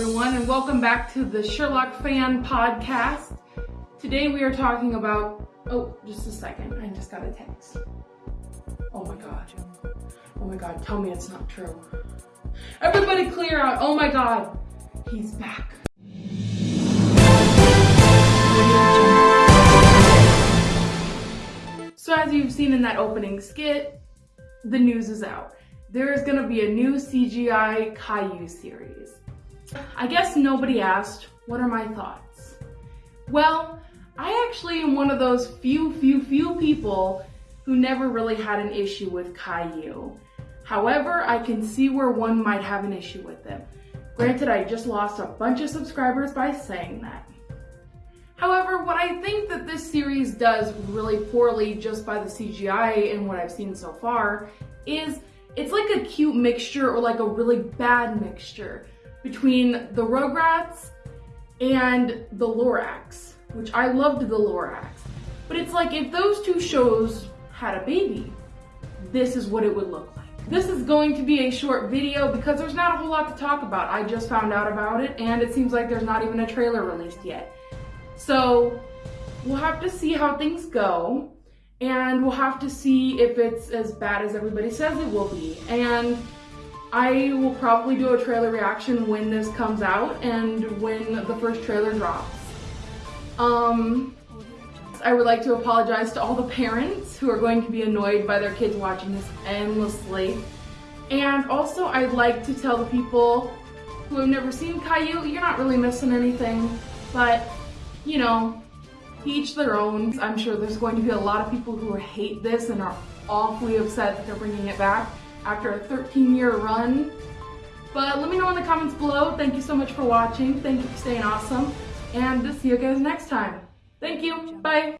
everyone, and welcome back to the Sherlock Fan Podcast. Today we are talking about. Oh, just a second. I just got a text. Oh my god. Oh my god, tell me it's not true. Everybody clear out. Oh my god. He's back. So, as you've seen in that opening skit, the news is out. There is gonna be a new CGI Caillou series. I guess nobody asked, what are my thoughts? Well, I actually am one of those few, few, few people who never really had an issue with Caillou. However, I can see where one might have an issue with them. Granted, I just lost a bunch of subscribers by saying that. However, what I think that this series does really poorly just by the CGI and what I've seen so far is it's like a cute mixture or like a really bad mixture between the Rugrats and the Lorax, which I loved the Lorax. But it's like if those two shows had a baby, this is what it would look like. This is going to be a short video because there's not a whole lot to talk about. I just found out about it and it seems like there's not even a trailer released yet. So we'll have to see how things go and we'll have to see if it's as bad as everybody says it will be. And I will probably do a trailer reaction when this comes out and when the first trailer drops. Um, I would like to apologize to all the parents who are going to be annoyed by their kids watching this endlessly. And also I'd like to tell the people who have never seen Caillou, you're not really missing anything, but you know, each their own. I'm sure there's going to be a lot of people who hate this and are awfully upset that they're bringing it back after a 13 year run. But let me know in the comments below. Thank you so much for watching. Thank you for staying awesome. And I'll see you guys next time. Thank you. Bye.